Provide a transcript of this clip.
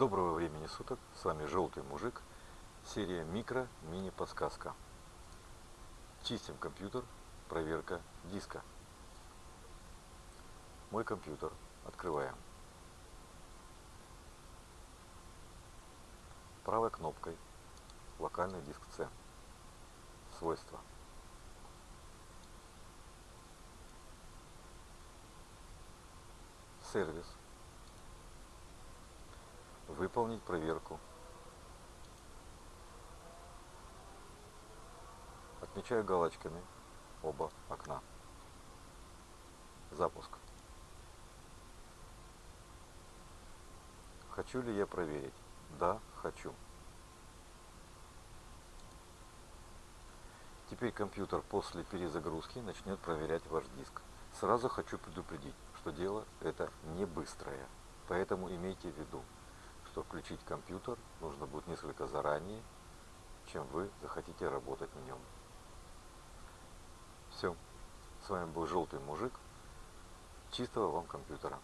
Доброго времени суток, с вами Желтый Мужик, серия Микро Мини Подсказка. Чистим компьютер, проверка диска. Мой компьютер, открываем. Правой кнопкой локальный диск C. Свойства. Сервис. Выполнить проверку. Отмечаю галочками оба окна. Запуск. Хочу ли я проверить? Да, хочу. Теперь компьютер после перезагрузки начнет проверять ваш диск. Сразу хочу предупредить, что дело это не быстрое. Поэтому имейте в виду, что включить компьютер нужно будет несколько заранее, чем вы захотите работать на нем. Все. С вами был Желтый Мужик. Чистого вам компьютера.